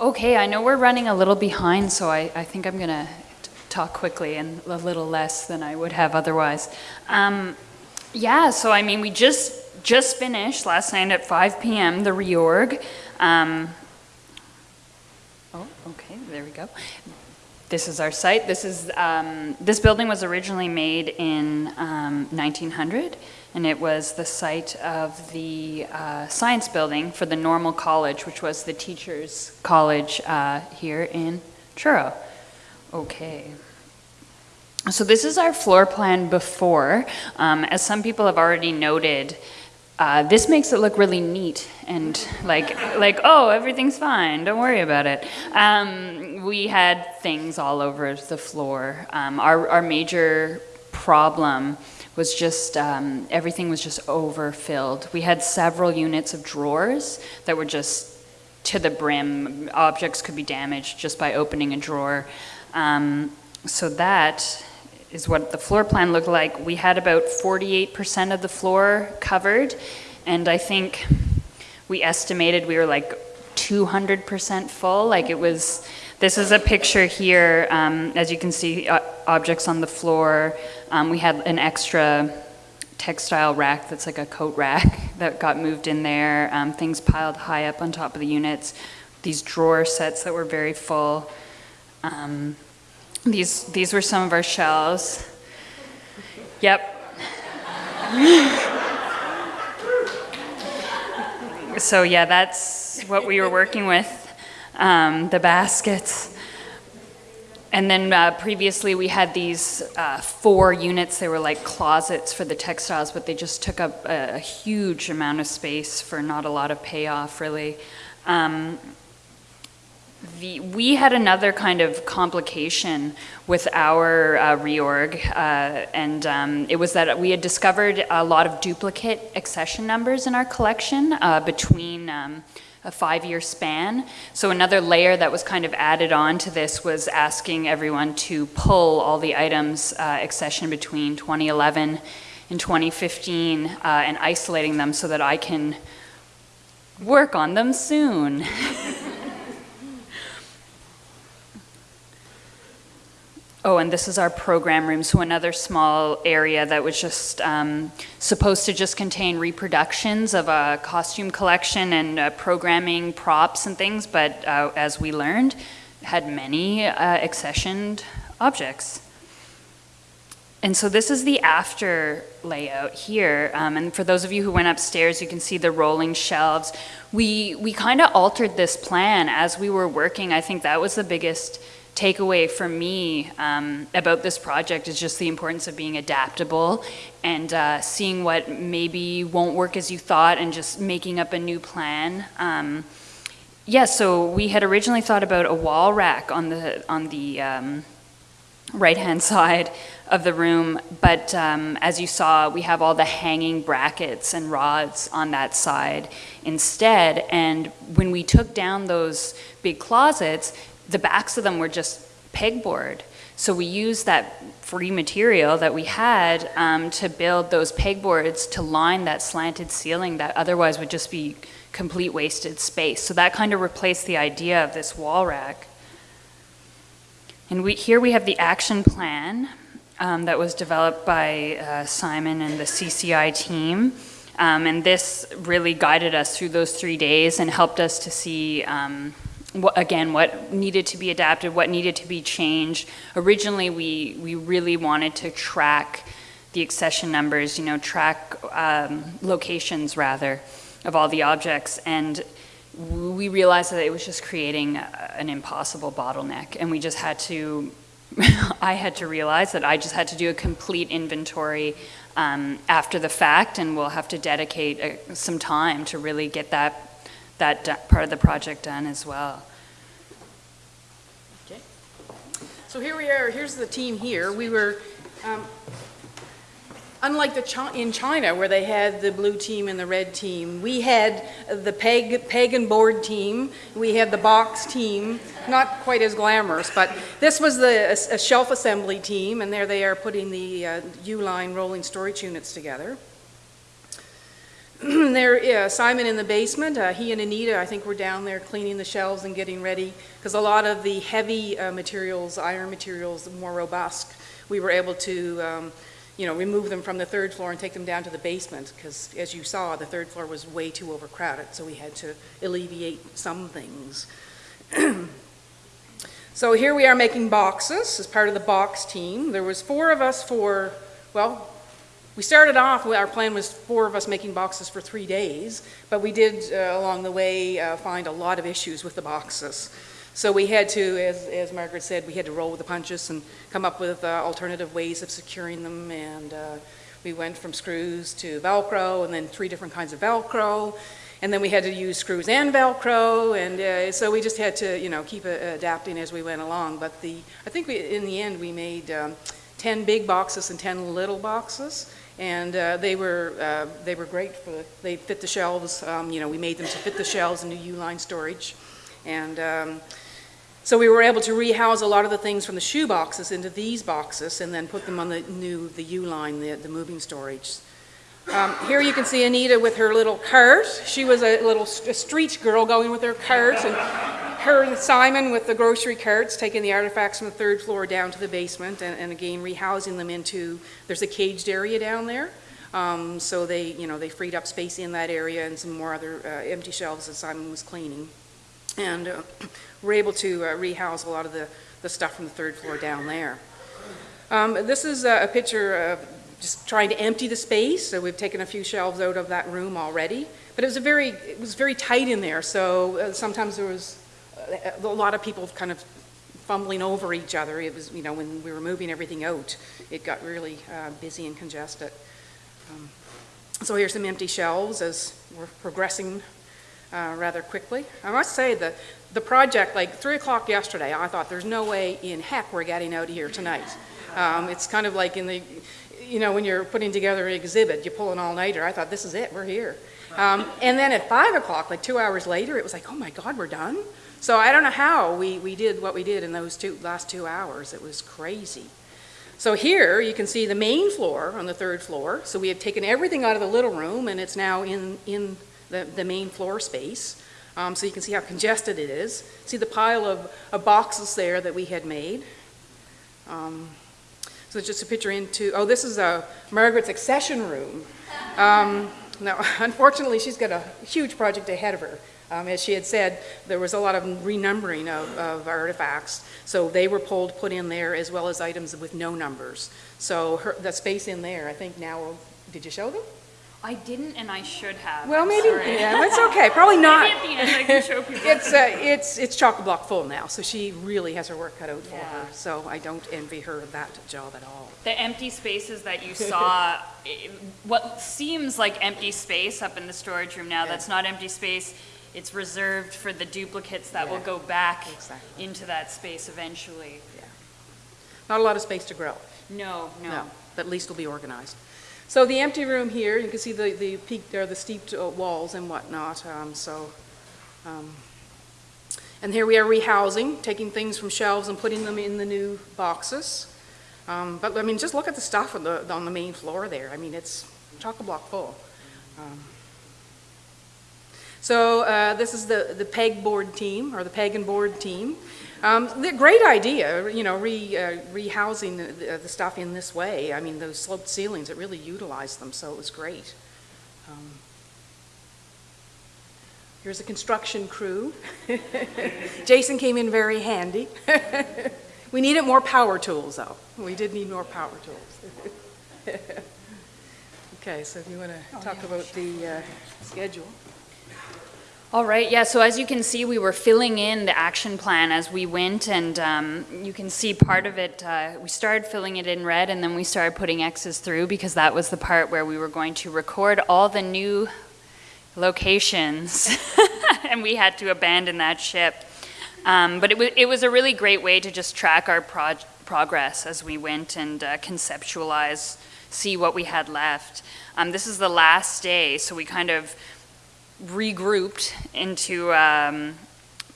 Okay, I know we're running a little behind, so I, I think I'm going to talk quickly and a little less than I would have otherwise. Um, yeah, so I mean, we just just finished last night at 5 p.m. the reorg. Um, oh, okay, there we go. This is our site. This is um, this building was originally made in 1900, um, and it was the site of the uh, science building for the Normal College, which was the teachers' college uh, here in Truro. Okay. So this is our floor plan before. Um, as some people have already noted, uh, this makes it look really neat and like, like oh, everything's fine, don't worry about it. Um, we had things all over the floor. Um, our, our major problem was just, um, everything was just overfilled. We had several units of drawers that were just to the brim. Objects could be damaged just by opening a drawer. Um, so that is what the floor plan looked like. We had about 48% of the floor covered, and I think we estimated we were like 200% full. Like it was, this is a picture here. Um, as you can see, uh, objects on the floor. Um, we had an extra textile rack that's like a coat rack that got moved in there. Um, things piled high up on top of the units. These drawer sets that were very full. These, these were some of our shells. Yep. so yeah, that's what we were working with, um, the baskets. And then uh, previously we had these uh, four units, they were like closets for the textiles, but they just took up a, a huge amount of space for not a lot of payoff really. Um, the, we had another kind of complication with our uh, reorg, uh, and um, it was that we had discovered a lot of duplicate accession numbers in our collection uh, between um, a five-year span. So another layer that was kind of added on to this was asking everyone to pull all the items uh, accession between 2011 and 2015 uh, and isolating them so that I can work on them soon. Oh, and this is our program room, so another small area that was just um, supposed to just contain reproductions of a costume collection and uh, programming props and things, but uh, as we learned, had many uh, accessioned objects. And so this is the after layout here. Um, and for those of you who went upstairs, you can see the rolling shelves. We, we kind of altered this plan as we were working. I think that was the biggest takeaway for me um, about this project is just the importance of being adaptable and uh, seeing what maybe won't work as you thought and just making up a new plan. Um, yeah, so we had originally thought about a wall rack on the, on the um, right-hand side of the room, but um, as you saw, we have all the hanging brackets and rods on that side instead. And when we took down those big closets, the backs of them were just pegboard. So we used that free material that we had um, to build those pegboards to line that slanted ceiling that otherwise would just be complete wasted space. So that kind of replaced the idea of this wall rack. And we, here we have the action plan um, that was developed by uh, Simon and the CCI team. Um, and this really guided us through those three days and helped us to see um, again, what needed to be adapted, what needed to be changed. Originally, we, we really wanted to track the accession numbers, you know, track um, locations rather of all the objects. And we realized that it was just creating an impossible bottleneck. And we just had to, I had to realize that I just had to do a complete inventory um, after the fact and we'll have to dedicate uh, some time to really get that that part of the project done as well. Okay. So here we are, here's the team here. We were, um, unlike the in China where they had the blue team and the red team, we had the peg, and board team, we had the box team, not quite as glamorous, but this was the a, a shelf assembly team and there they are putting the uh, U-line rolling storage units together. There, Simon in the basement, uh, he and Anita, I think were down there cleaning the shelves and getting ready, because a lot of the heavy uh, materials, iron materials, more robust, we were able to, um, you know, remove them from the third floor and take them down to the basement, because as you saw, the third floor was way too overcrowded, so we had to alleviate some things. So here we are making boxes as part of the box team. There was four of us for, well, we started off, our plan was four of us making boxes for three days, but we did, uh, along the way, uh, find a lot of issues with the boxes. So we had to, as, as Margaret said, we had to roll with the punches and come up with uh, alternative ways of securing them, and uh, we went from screws to Velcro, and then three different kinds of Velcro, and then we had to use screws and Velcro, and uh, so we just had to, you know, keep uh, adapting as we went along. But the, I think we, in the end, we made um, 10 big boxes and 10 little boxes, and uh, they were uh, they were great for the, they fit the shelves. Um, you know, we made them to fit the shelves in the U-line storage, and um, so we were able to rehouse a lot of the things from the shoe boxes into these boxes, and then put them on the new the U-line, the, the moving storage. Um, here you can see Anita with her little cart. She was a little a street girl going with her cart, and her and Simon with the grocery carts, taking the artifacts from the third floor down to the basement, and, and again rehousing them into. There's a caged area down there, um, so they, you know, they freed up space in that area and some more other uh, empty shelves that Simon was cleaning, and uh, we're able to uh, rehouse a lot of the the stuff from the third floor down there. Um, this is a, a picture of just trying to empty the space. So we've taken a few shelves out of that room already. But it was a very, it was very tight in there. So uh, sometimes there was a lot of people kind of fumbling over each other. It was, you know, when we were moving everything out, it got really uh, busy and congested. Um, so here's some empty shelves as we're progressing uh, rather quickly. I must say that the project, like three o'clock yesterday, I thought there's no way in heck we're getting out of here tonight. Um, it's kind of like in the, you know, when you're putting together an exhibit, you pull an all-nighter. I thought, this is it, we're here. Um, and then at 5 o'clock, like two hours later, it was like, oh my God, we're done? So I don't know how we, we did what we did in those two, last two hours. It was crazy. So here you can see the main floor on the third floor. So we have taken everything out of the little room and it's now in, in the, the main floor space. Um, so you can see how congested it is. See the pile of, of boxes there that we had made. Um, so just a picture into, oh, this is a Margaret's accession room. Um, now, unfortunately, she's got a huge project ahead of her. Um, as she had said, there was a lot of renumbering of, of, artifacts, so they were pulled, put in there, as well as items with no numbers. So her, the space in there, I think now, did you show them? I didn't, and I should have. Well, I'm maybe, sorry. yeah, it's okay, probably not. Maybe at the end I can show people. It's, uh, it's, it's chock-a-block full now, so she really has her work cut out for her, Yeah. so I don't envy her that job at all. The empty spaces that you saw, i- what seems like empty space up in the storage room now, Yeah. that's not empty space. It's reserved for the duplicates that will go back exactly. into that space eventually. Not a lot of space to grow. No, no. No, but at least it'll be organized. So the empty room here, you can see the, the peak, or the steeped uh, walls and whatnot, um, so. um, And here we are rehousing, taking things from shelves and putting them in the new boxes. Um, But, I mean, just look at the stuff on the, on the main floor there. I mean, it's chock-a-block full. So uh, this is the, the PEG board team, or the PEG and board team. Um, the- Great idea, you know, re, uh, rehousing the, the stuff in this way. I mean, those sloped ceilings, it really utilized them, so it was great. Um, Here's a construction crew. Jason came in very handy. We needed more power tools, though. We did need more power tools. Okay, so if you want to talk about the uh, schedule. All right, yeah, so as you can see, we were filling in the action plan as we went, and um, you can see part of it, uh, we started filling it in red, and then we started putting X's through, because that was the part where we were going to record all the new locations, and we had to abandon that ship. Um, But it was, it was a really great way to just track our progress as we went and uh, conceptualize, see what we had left. Um, This is the last day, so we kind of regrouped into um,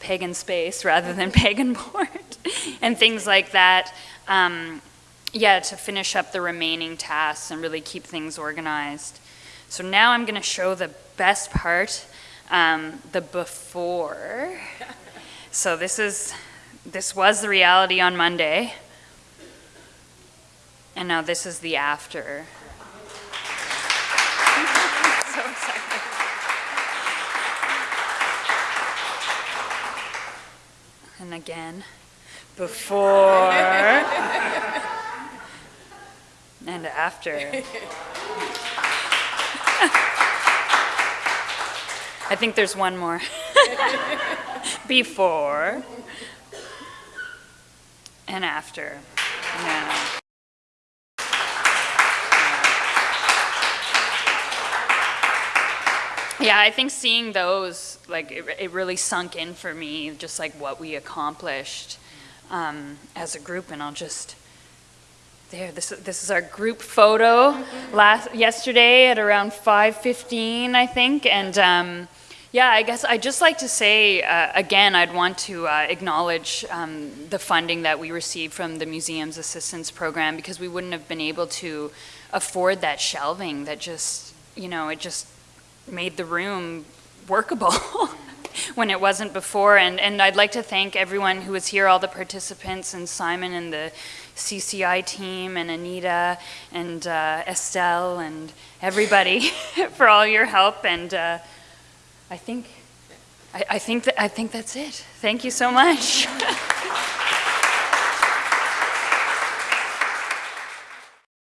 pagan space rather than pagan board and things like that. Um, yeah, to finish up the remaining tasks and really keep things organized. So now I'm going to show the best part, um, the before. So this is, this was the reality on Monday. And now this is the after. so excited. And again, before and after. I think there's one more. Before and after. Yeah. Yeah, I think seeing those, like, it, it really sunk in for me, just like what we accomplished um, as a group. And I'll just, there, this, this is our group photo last, yesterday at around 5.15, I think. And um, yeah, I guess I'd just like to say, uh, again, I'd want to uh, acknowledge um, the funding that we received from the Museums Assistance Program because we wouldn't have been able to afford that shelving that just, you know, it just made the room workable when it wasn't before. And, and I'd like to thank everyone who was here, all the participants, and Simon and the CCI team, and Anita, and uh, Estelle, and everybody for all your help. And uh, I think, I, I think that, I think that's it. Thank you so much.